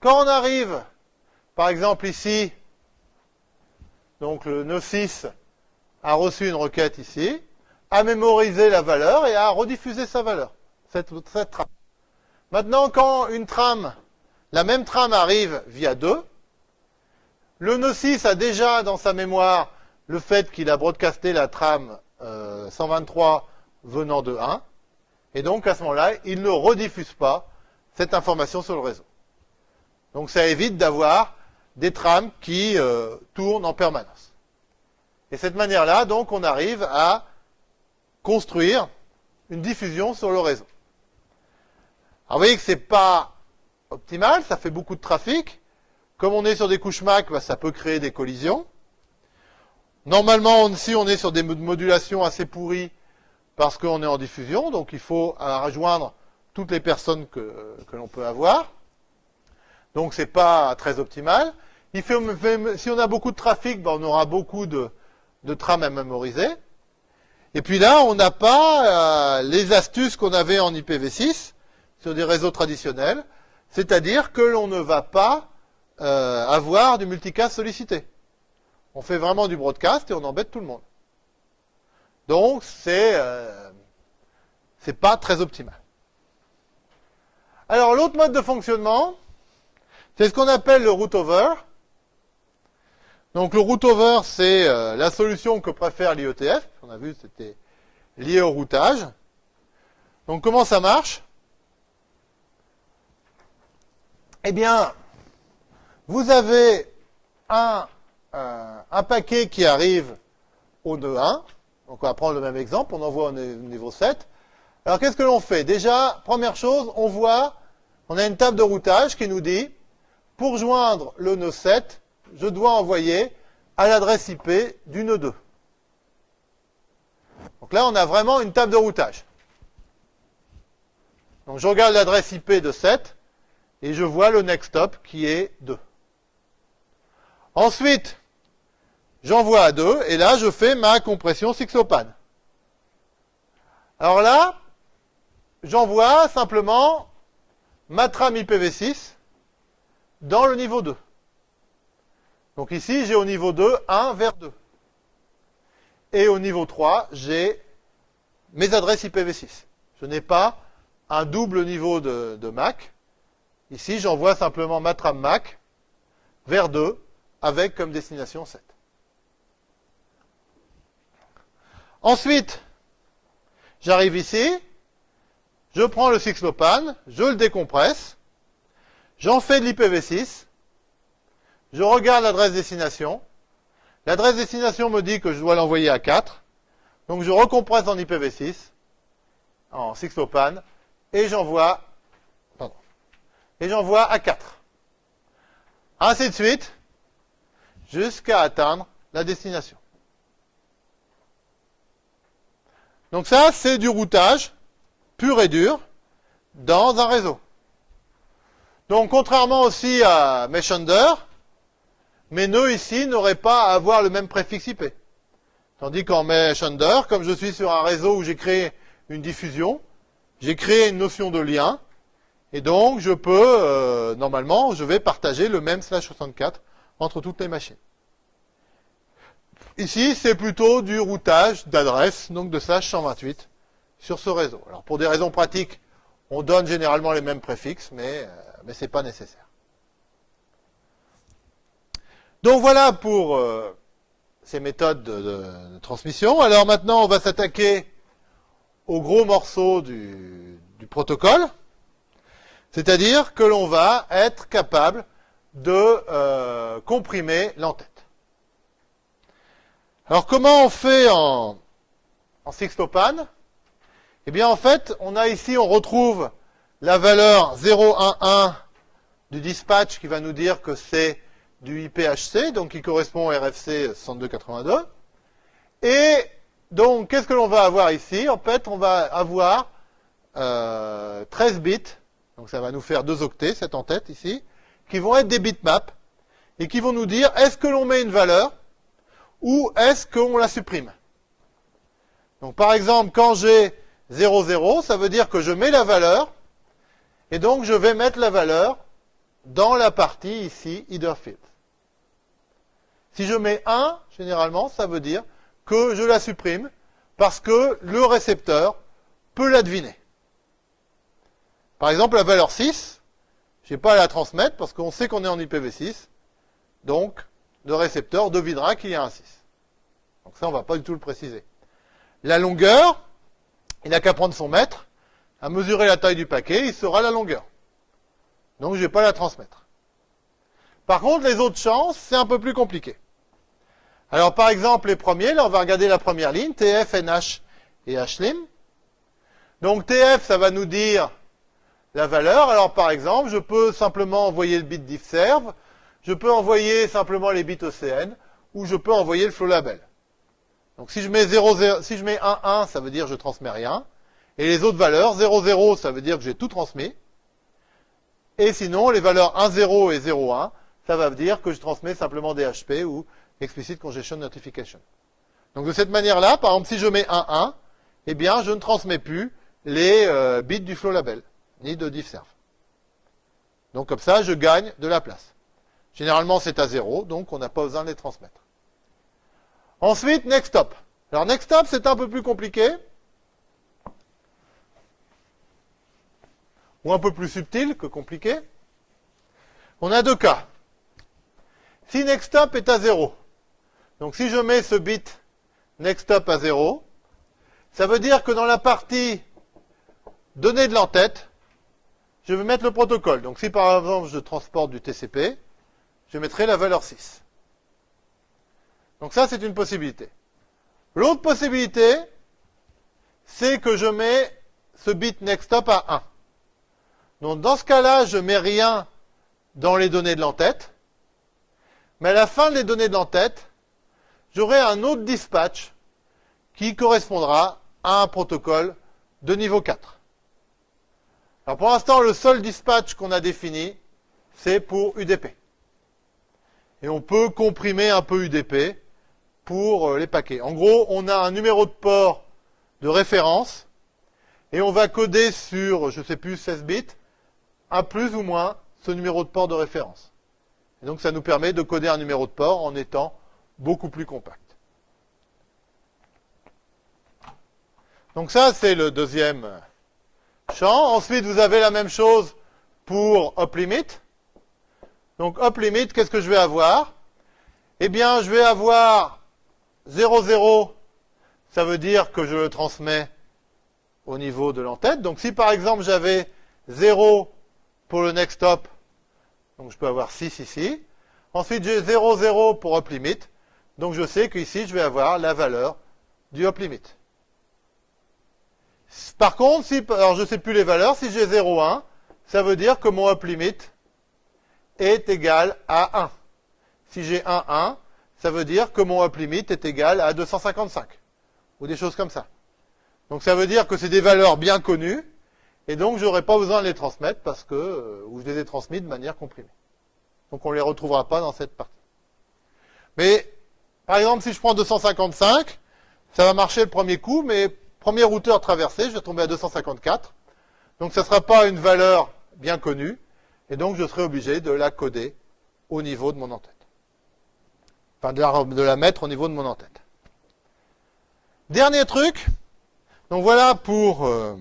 quand on arrive, par exemple ici, donc le nœud 6 a reçu une requête ici, a mémorisé la valeur et a rediffuser sa valeur, cette, trame. Maintenant, quand une trame, la même trame arrive via 2, le nœud 6 a déjà dans sa mémoire le fait qu'il a broadcasté la trame euh, 123 venant de 1, et donc, à ce moment-là, il ne rediffuse pas cette information sur le réseau. Donc, ça évite d'avoir des trames qui euh, tournent en permanence. Et cette manière-là, donc, on arrive à construire une diffusion sur le réseau. Alors, vous voyez que c'est pas optimal, ça fait beaucoup de trafic. Comme on est sur des couches MAC, bah, ça peut créer des collisions. Normalement, si on est sur des modulations assez pourries, parce qu'on est en diffusion, donc il faut rejoindre toutes les personnes que, l'on peut avoir. Donc c'est pas très optimal. Si on a beaucoup de trafic, ben, on aura beaucoup de, de trames à mémoriser. Et puis là, on n'a pas euh, les astuces qu'on avait en IPv6 sur des réseaux traditionnels, c'est-à-dire que l'on ne va pas euh, avoir du multicast sollicité. On fait vraiment du broadcast et on embête tout le monde. Donc, c'est euh, pas très optimal. Alors, l'autre mode de fonctionnement, c'est ce qu'on appelle le root over. Donc, le root over, c'est euh, la solution que préfère l'IETF. On a vu, c'était lié au routage. Donc, comment ça marche? Eh bien, vous avez un, euh, un paquet qui arrive au nœud 1, donc on va prendre le même exemple, on envoie au niveau 7. Alors qu'est-ce que l'on fait? Déjà, première chose, on voit, on a une table de routage qui nous dit, pour joindre le nœud 7, je dois envoyer à l'adresse IP du nœud 2. Donc là, on a vraiment une table de routage. Donc je regarde l'adresse IP de 7 et je vois le next stop qui est 2. Ensuite, j'envoie à 2 et là, je fais ma compression Sixlopan. Alors là, j'envoie simplement ma trame IPv6 dans le niveau 2. Donc ici, j'ai au niveau 2, 1 vers 2. Et au niveau 3, j'ai mes adresses IPv6. Je n'ai pas un double niveau de, MAC. Ici, j'envoie simplement ma trame MAC vers 2 avec comme destination 7. Ensuite, j'arrive ici, je prends le Sixlopan, je le décompresse, j'en fais de l'IPv6, je regarde l'adresse destination, l'adresse destination me dit que je dois l'envoyer à 4, donc je recompresse en IPv6, en Sixlopan, et j'envoie, et j'envoie à 4. Ainsi de suite, jusqu'à atteindre la destination. Donc ça, c'est du routage pur et dur dans un réseau. Donc contrairement aussi à Meshunder, mes nœuds ici n'auraient pas à avoir le même préfixe IP. Tandis qu'en Meshunder, comme je suis sur un réseau où j'ai créé une diffusion, j'ai créé une notion de lien, et donc je peux, euh, normalement, je vais partager le même slash 64 entre toutes les machines. Ici, c'est plutôt du routage d'adresse, donc de slash 128 sur ce réseau. Alors pour des raisons pratiques, on donne généralement les mêmes préfixes, mais, euh, mais ce n'est pas nécessaire. Donc voilà pour euh, ces méthodes de, transmission. Alors maintenant, on va s'attaquer au gros morceau du, protocole, c'est-à-dire que l'on va être capable de euh, comprimer l'entête. Alors comment on fait en, en Eh bien en fait, on a ici, on retrouve la valeur 011 du dispatch qui va nous dire que c'est du IPHC, donc qui correspond au RFC 6282. Et donc, qu'est-ce que l'on va avoir ici? En fait, on va avoir euh, 13 bits, donc ça va nous faire deux octets, cette en-tête ici, qui vont être des bitmaps, et qui vont nous dire est-ce que l'on met une valeur ou est-ce qu'on la supprime? Donc par exemple, quand j'ai 0,0, ça veut dire que je mets la valeur, et donc je vais mettre la valeur dans la partie ici, either field. Si je mets 1, généralement, ça veut dire que je la supprime, parce que le récepteur peut la deviner. Par exemple, la valeur 6, je n'ai pas à la transmettre, parce qu'on sait qu'on est en IPv6, donc le récepteur devinera qu'il y a un 6. Donc ça, on ne va pas du tout le préciser. La longueur, il n'a qu'à prendre son mètre, à mesurer la taille du paquet, il sera la longueur. Donc je ne vais pas la transmettre. Par contre, les autres chances, c'est un peu plus compliqué. Alors par exemple, les premiers, là on va regarder la première ligne, TF, NH et HLIM. Donc TF, ça va nous dire la valeur. Alors par exemple, je peux simplement envoyer le bit diffserve, je peux envoyer simplement les bits OCN, ou je peux envoyer le flow label. Donc si je mets 0, 0 si je mets 1, 1, ça veut dire que je transmets rien. Et les autres valeurs, 0, 0, ça veut dire que j'ai tout transmis. Et sinon, les valeurs 1, 0 et 0, 1, ça va dire que je transmets simplement des HP ou Explicit Congestion Notification. Donc de cette manière-là, par exemple, si je mets 1, 1, eh bien, je ne transmets plus les euh, bits du flow label, ni de diffserve. Donc comme ça, je gagne de la place. Généralement, c'est à 0, donc on n'a pas besoin de les transmettre. Ensuite, next stop. Alors next stop, c'est un peu plus compliqué. Ou un peu plus subtil que compliqué. On a deux cas. Si next stop est à 0, donc si je mets ce bit next stop à 0, ça veut dire que dans la partie données de l'entête, je vais mettre le protocole. Donc si par exemple je transporte du TCP, je mettrai la valeur 6. Donc ça, c'est une possibilité. L'autre possibilité, c'est que je mets ce bit next stop à 1. Donc dans ce cas-là, je mets rien dans les données de l'entête. mais à la fin des données de l'entête, j'aurai un autre dispatch qui correspondra à un protocole de niveau 4. Alors pour l'instant, le seul dispatch qu'on a défini, c'est pour UDP. Et on peut comprimer un peu UDP pour euh, les paquets. En gros, on a un numéro de port de référence et on va coder sur, je ne sais plus, 16 bits, un plus ou moins ce numéro de port de référence. Et donc ça nous permet de coder un numéro de port en étant beaucoup plus compact. Donc ça, c'est le deuxième champ. Ensuite, vous avez la même chose pour uplimit. Donc uplimit, qu'est-ce que je vais avoir? Eh bien, je vais avoir 0, 0, ça veut dire que je le transmets au niveau de l'entête. Donc si par exemple j'avais 0 pour le next hop, donc je peux avoir 6 ici. Ensuite j'ai 0, 0 pour up limit. Donc je sais qu'ici je vais avoir la valeur du up limit. Par contre, si, alors je ne sais plus les valeurs, si j'ai 0, 1, ça veut dire que mon up limit est égal à 1. Si j'ai 1, 1, ça veut dire que mon up limit est égal à 255. Ou des choses comme ça. Donc ça veut dire que c'est des valeurs bien connues, et donc je n'aurai pas besoin de les transmettre parce que, euh, ou je les ai transmis de manière comprimée. Donc on ne les retrouvera pas dans cette partie. Mais, par exemple, si je prends 255, ça va marcher le premier coup, mais premier routeur traversé, je vais tomber à 254. Donc ça ne sera pas une valeur bien connue, et donc je serai obligé de la coder au niveau de mon entête. Enfin, de la, de la mettre au niveau de mon entête. Dernier truc, donc voilà pour euh,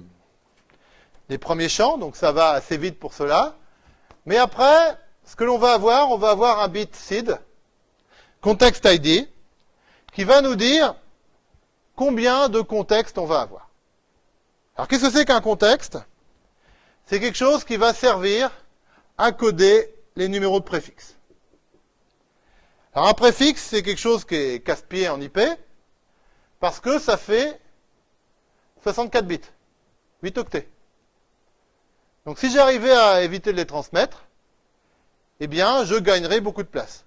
les premiers champs, donc ça va assez vite pour cela. Mais après, ce que l'on va avoir, on va avoir un bit seed, context ID, qui va nous dire combien de contextes on va avoir. Alors qu'est-ce que c'est qu'un contexte? C'est quelque chose qui va servir à coder les numéros de préfixe. Alors un préfixe, c'est quelque chose qui est casse-pied en IP, parce que ça fait 64 bits, 8 octets. Donc si j'arrivais à éviter de les transmettre, eh bien, je gagnerais beaucoup de place.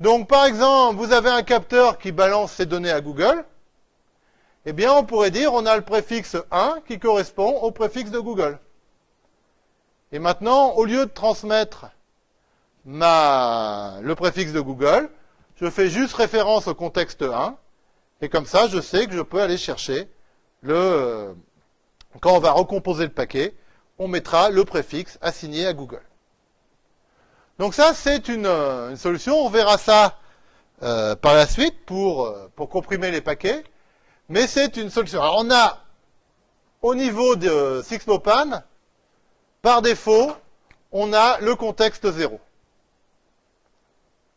Donc, par exemple, vous avez un capteur qui balance ses données à Google. Eh bien, on pourrait dire, on a le préfixe 1 qui correspond au préfixe de Google. Et maintenant, au lieu de transmettre le préfixe de Google, je fais juste référence au contexte 1. Et comme ça, je sais que je peux aller chercher le, quand on va recomposer le paquet, on mettra le préfixe assigné à Google. Donc ça, c'est une, solution. On verra ça euh, par la suite pour, euh, pour comprimer les paquets. Mais c'est une solution. Alors on a, au niveau de Sixlopan, par défaut, on a le contexte 0.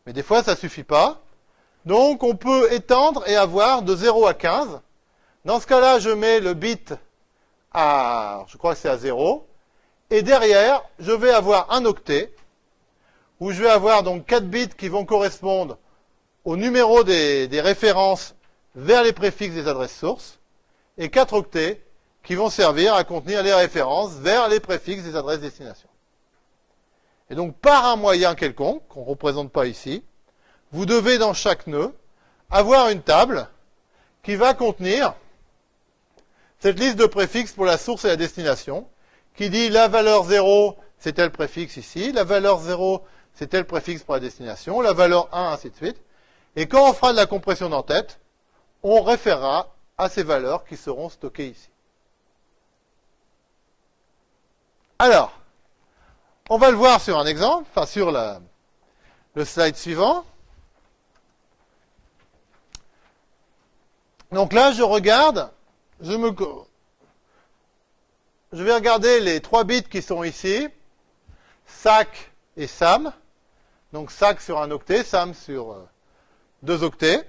Mais des fois, ça suffit pas. Donc, on peut étendre et avoir de 0 à 15. Dans ce cas-là, je mets le bit à, je crois que c'est à 0. Et derrière, je vais avoir un octet, où je vais avoir donc 4 bits qui vont correspondre au numéro des, références vers les préfixes des adresses sources, et 4 octets qui vont servir à contenir les références vers les préfixes des adresses destination. Et donc, par un moyen quelconque, qu'on ne représente pas ici, vous devez dans chaque nœud avoir une table qui va contenir cette liste de préfixes pour la source et la destination, qui dit la valeur 0, c'est tel préfixe ici, la valeur 0, c'est tel préfixe pour la destination, la valeur 1, ainsi de suite. Et quand on fera de la compression d'entête, on référera à ces valeurs qui seront stockées ici. Alors, on va le voir sur un exemple, enfin sur le slide suivant. Donc là, je regarde je vais regarder les trois bits qui sont ici, SAC et SAM. Donc SAC sur un octet, SAM sur euh, deux octets,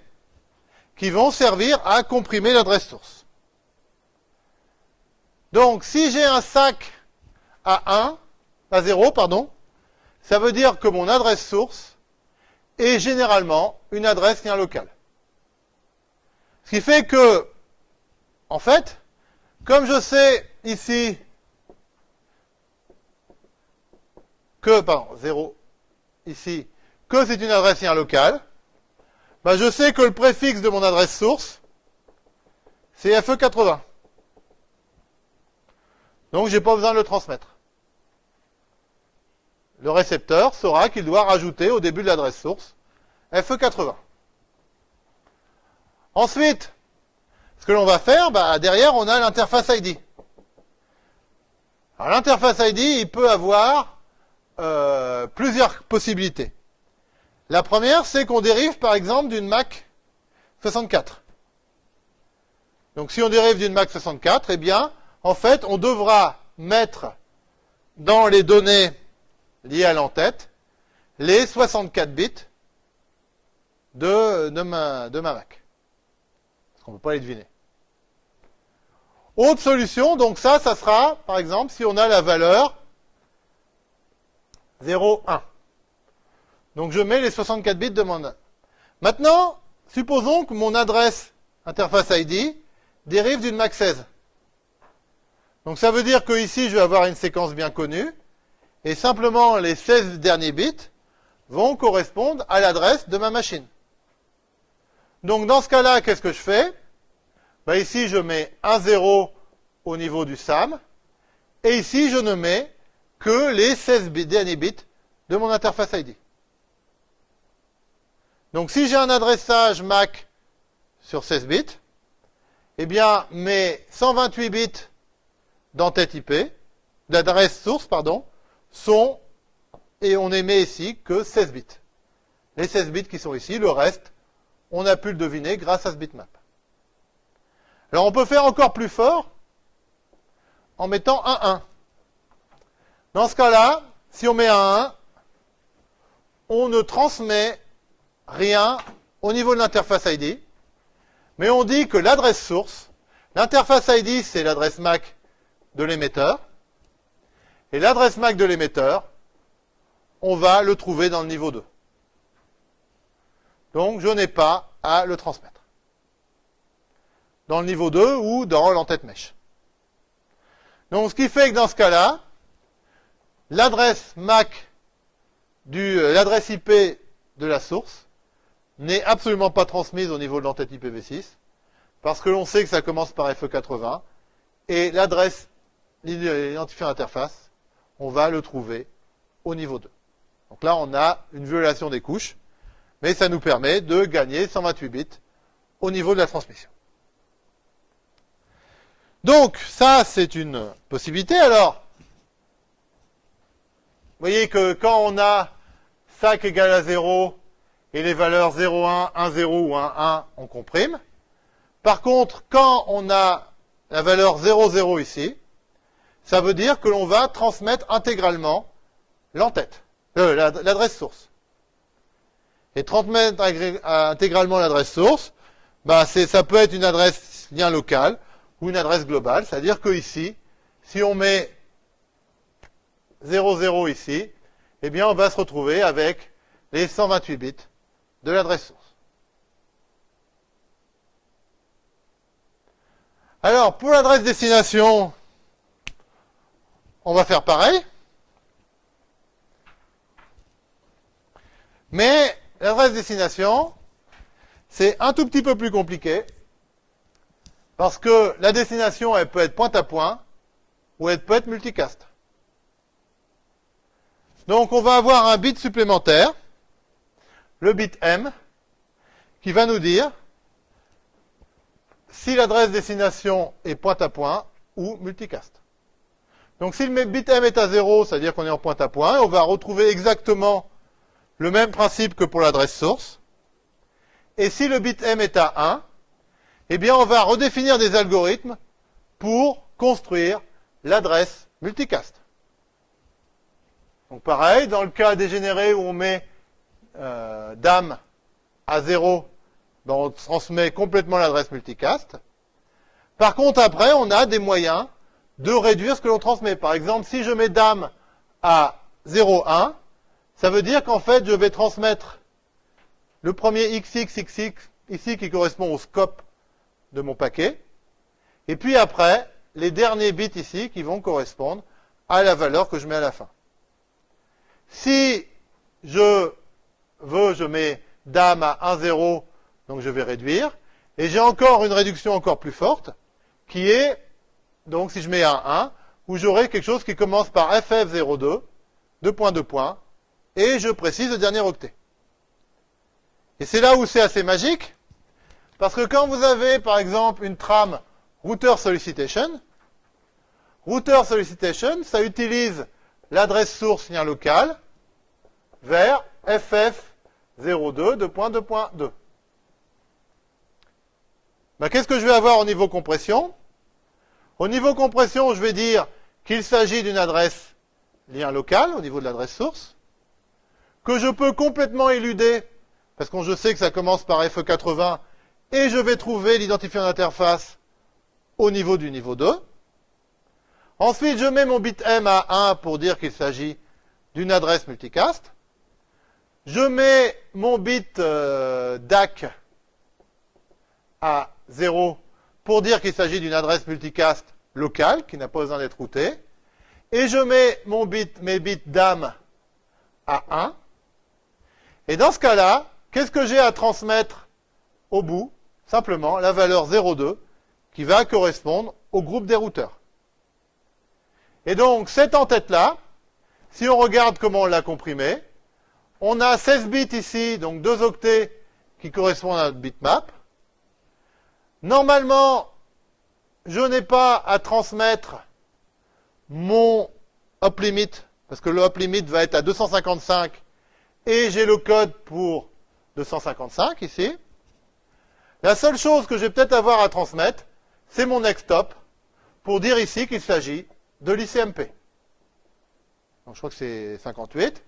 qui vont servir à comprimer l'adresse source. Donc si j'ai un SAC à 1, à 0, pardon, ça veut dire que mon adresse source est généralement une adresse lien local. Ce qui fait que en fait, comme je sais ici que, pardon, 0, ici, que c'est une adresse lien locale, bah je sais que le préfixe de mon adresse source, c'est FE80. Donc j'ai pas besoin de le transmettre. Le récepteur saura qu'il doit rajouter au début de l'adresse source FE80. Ensuite, ce que l'on va faire, bah, derrière, on a l'interface ID. Alors l'interface ID, il peut avoir euh, plusieurs possibilités. La première, c'est qu'on dérive par exemple d'une Mac 64. Donc si on dérive d'une Mac 64, eh bien, en fait, on devra mettre dans les données liées à l'entête les 64 bits de, ma, de ma Mac. Parce qu'on ne peut pas les deviner. Autre solution, donc ça, ça sera, par exemple, si on a la valeur 0, 1. Donc je mets les 64 bits de mon... Maintenant, supposons que mon adresse interface ID dérive d'une MAC 16. Donc ça veut dire que ici, je vais avoir une séquence bien connue, et simplement les 16 derniers bits vont correspondre à l'adresse de ma machine. Donc dans ce cas-là, qu'est-ce que je fais? Ben Ici, je mets un 0 au niveau du SAM, et ici, je ne mets que les 16 derniers bits de mon interface ID. Donc si j'ai un adressage MAC sur 16 bits, eh bien mes 128 bits d'entête IP, d'adresse source, pardon, sont, et on émet ici que 16 bits. Les 16 bits qui sont ici, le reste, on a pu le deviner grâce à ce bitmap. Alors on peut faire encore plus fort en mettant un 1. Dans ce cas-là, si on met un 1, on ne transmet rien au niveau de l'interface ID, mais on dit que l'adresse source, l'interface ID, c'est l'adresse MAC de l'émetteur, et l'adresse MAC de l'émetteur, on va le trouver dans le niveau 2. Donc, je n'ai pas à le transmettre. Dans le niveau 2 ou dans l'entête mèche. Donc, ce qui fait que dans ce cas-là, l'adresse MAC euh, l'adresse IP de la source n'est absolument pas transmise au niveau de l'entête IPv6, parce que l'on sait que ça commence par FE80, et l'adresse, l'identifiant interface, on va le trouver au niveau 2. Donc là, on a une violation des couches, mais ça nous permet de gagner 128 bits au niveau de la transmission. Donc, ça, c'est une possibilité. Alors, voyez que quand on a 5 égale à 0 et les valeurs 0, 1, 1, 0 ou 1, 1, on comprime. Par contre, quand on a la valeur 0, 0 ici, ça veut dire que l'on va transmettre intégralement l'entête, euh, l'adresse source. Et transmettre intégralement l'adresse source, bah ça peut être une adresse lien local ou une adresse globale, c'est-à-dire que ici, si on met 0, 0 ici, eh bien on va se retrouver avec les 128 bits de l'adresse source. Alors, pour l'adresse destination, on va faire pareil. Mais l'adresse destination, c'est un tout petit peu plus compliqué. Parce que la destination, elle peut être point à point, ou elle peut être multicast. Donc on va avoir un bit supplémentaire le bit M, qui va nous dire si l'adresse destination est point à point ou multicast. Donc si le bit M est à 0, c'est-à-dire qu'on est en point à point, on va retrouver exactement le même principe que pour l'adresse source. Et si le bit M est à 1, eh bien on va redéfinir des algorithmes pour construire l'adresse multicast. Donc pareil, dans le cas dégénéré où on met euh, dame à 0, ben on transmet complètement l'adresse multicast. Par contre, après, on a des moyens de réduire ce que l'on transmet. Par exemple, si je mets dame à 0,1, ça veut dire qu'en fait, je vais transmettre le premier XXXX ici qui correspond au scope de mon paquet. Et puis après, les derniers bits ici qui vont correspondre à la valeur que je mets à la fin. Si je veut, je mets dame à 1, 0, donc je vais réduire. Et j'ai encore une réduction encore plus forte, qui est, donc si je mets un 1, où j'aurai quelque chose qui commence par FF02, 2 points, 2 points, et je précise le dernier octet. Et c'est là où c'est assez magique, parce que quand vous avez, par exemple, une trame router solicitation, router solicitation, ça utilise l'adresse source lien local vers FF02, 2.2.2. Ben, Qu'est-ce que je vais avoir au niveau compression? Au niveau compression, je vais dire qu'il s'agit d'une adresse lien local au niveau de l'adresse source, que je peux complètement éluder, parce que je sais que ça commence par FE80, et je vais trouver l'identifiant d'interface au niveau du niveau 2. Ensuite, je mets mon bit M à 1 pour dire qu'il s'agit d'une adresse multicast. Je mets mon bit euh, DAC à 0 pour dire qu'il s'agit d'une adresse multicast locale qui n'a pas besoin d'être routée. Et je mets mon bit, mes bits DAM à 1. Et dans ce cas-là, qu'est-ce que j'ai à transmettre au bout? Simplement la valeur 0,2 qui va correspondre au groupe des routeurs. Et donc, cette en-tête-là, si on regarde comment on l'a comprimé, on a 16 bits ici, donc 2 octets qui correspondent à notre bitmap. Normalement, je n'ai pas à transmettre mon up limit, parce que le up limit va être à 255, et j'ai le code pour 255 ici. La seule chose que je vais peut-être avoir à transmettre, c'est mon next stop, pour dire ici qu'il s'agit de l'ICMP. Donc je crois que c'est 58.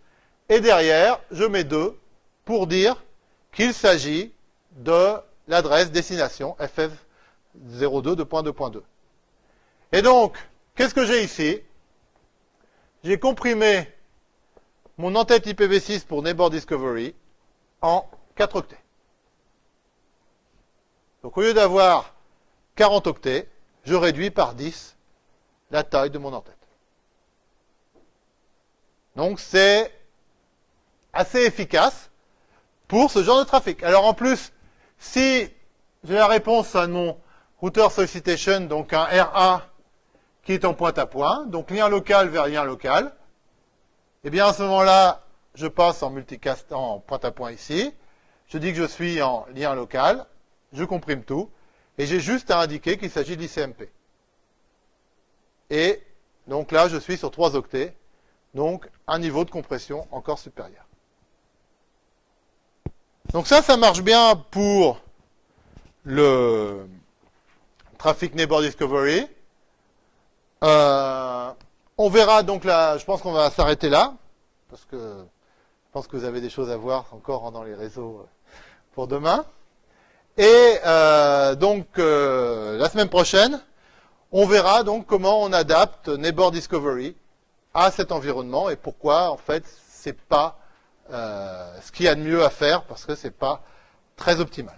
Et derrière, je mets 2 pour dire qu'il s'agit de l'adresse destination FF02 2.2.2. Et donc, qu'est-ce que j'ai ici? J'ai comprimé mon en-tête IPv6 pour Neighbor Discovery en 4 octets. Donc au lieu d'avoir 40 octets, je réduis par 10 la taille de mon en-tête. Donc c'est assez efficace pour ce genre de trafic. Alors en plus, si j'ai la réponse à mon router solicitation, donc un RA qui est en pointe à point, donc lien local vers lien local, eh bien à ce moment-là, je passe en multicast en pointe à point ici, je dis que je suis en lien local, je comprime tout, et j'ai juste à indiquer qu'il s'agit d'ICMP. Et donc là, je suis sur 3 octets, donc un niveau de compression encore supérieur. Donc ça, ça marche bien pour le Traffic Neighbor Discovery. Euh, on verra donc là, je pense qu'on va s'arrêter là, parce que je pense que vous avez des choses à voir encore dans les réseaux euh, pour demain. Et euh, donc euh, la semaine prochaine, on verra donc comment on adapte Neighbor Discovery à cet environnement et pourquoi en fait c'est pas ce qu'il y a de mieux à faire parce que c'est pas très optimal.